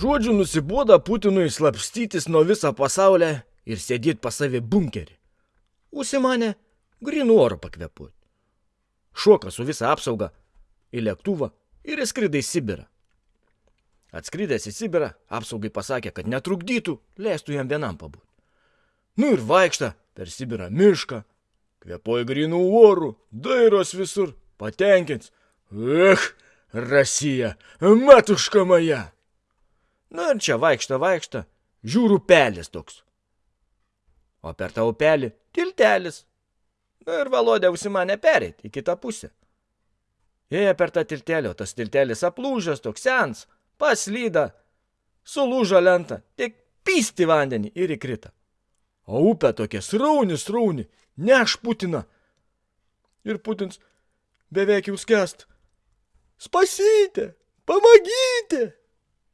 žodžiu nusiboda Putinui slapstytis nuo viso pasaulio ir sėdėti pas savi bunkerį. Užsimanė grinų oro pakvepuoti. Šoka su visa apsauga į lėktuvą ir įskrida į Sibirą. Atskridęs į Sibirą, apsaugai pasakė, kad netrukdytų, leistų jam vienam pabūti. Nu ir vaikšta per Sibirą mišką, kvepuoja grinų orų, dairos visur, patenkins. Ech, Rasija, matuška moja. Nu ir čia vaikšta, vaikšta, žiūriu pelis toks. O per tą upelį tiltelis. Nu ir valodė užsimanė pereiti į kitą pusę. Ėja per tą tiltelį, o tas tiltelis aplūžęs toks sens, paslyda, sulūžo lentą, tik pysti vandenį ir įkrita. O upė tokia srauni, srauni, neš Putiną. Ir Putins beveik jau skęst. Spasite, pamagyti.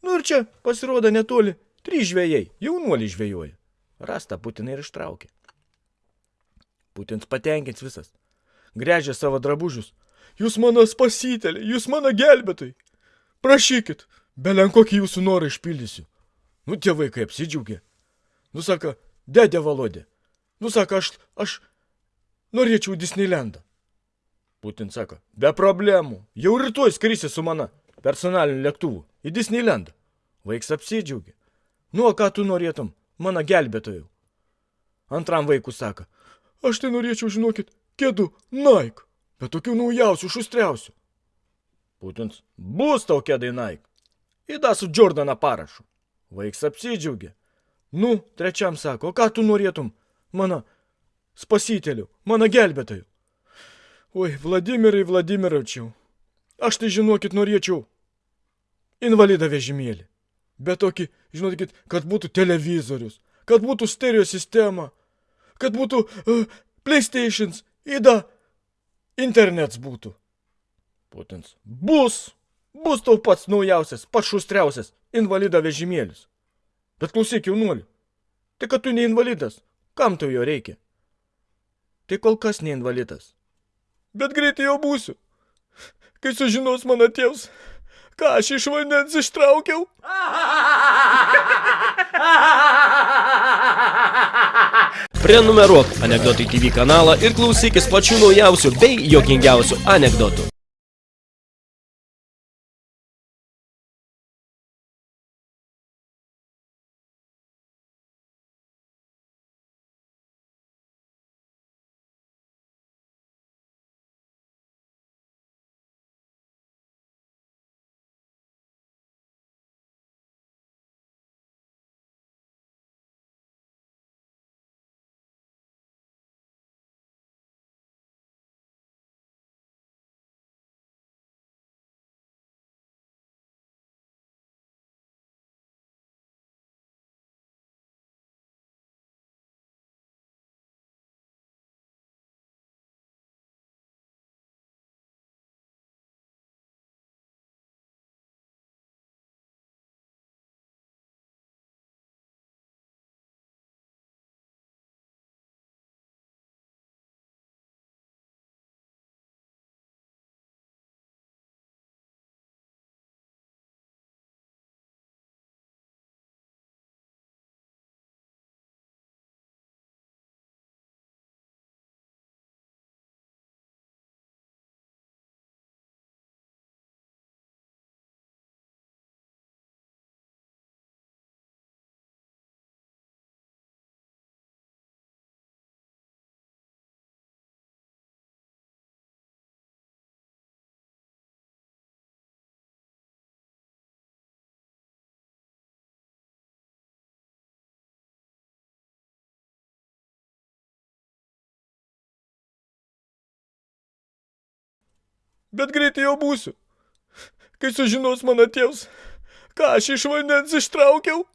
Nu ir čia pasirodo netoli trys žvėjai, jaunuoliai žvėjoja. Rasta Putiną ir ištraukė. Putins patenkins visas. Grežia savo drabužius. Jūs mano spasitelė, jūs mano gelbėtai. Prašykit, belen kokį jūsų norą išpildysiu. Nu, tie vaikai apsidžiaugė. Nu, sako, dėdė Valodė. Nu, sako, aš, aš norėčiau Disneylandą. Putin sako, be problemų, jau rytoj skrisi su mana personaliniu lėktuvu į Disneylandą. Vaiks apsidžiaugė. Nu, o ką tu norėtum, mano gelbėtojų? Antram vaikui sako, aš tai norėčiau, žinokit, kėdų Nike, bet tokių naujausių, šustriausių. Putins, bus tau kėdai Nike. Įda su Jordana parašu. Vaiks apsidžiaugė. Nu, trečiam sako, o ką tu norėtum, mano spasitelių, mano gelbėtojų? Oi, Vladimirai Vladimirovčiau, aš tai žinokit norėčiau invalidą vežimėlį. Bet tokį, žinokit, kad būtų televizorius, kad būtų stereo sistema, kad būtų uh, PlayStations, įda, internets būtų. Putins. Bus, bus tau pats naujausias, pats šustriausias invalido vežimėlis. Bet klausyk, jaunuoliu, tai kad tu ne invalidas, kam tau jo reikia? Tai kol kas ne invalidas bet greitai jau būsiu. Kai sužinos mano tėvs, ką aš iš vandens ištraukiau. Prenumeruok Anekdotai TV kanalą ir klausykis pačių naujausių bei jokingiausių anekdotų. Bet greitai jau būsiu. Kai sužinos mano tėvs, ką aš iš vandens ištraukiau.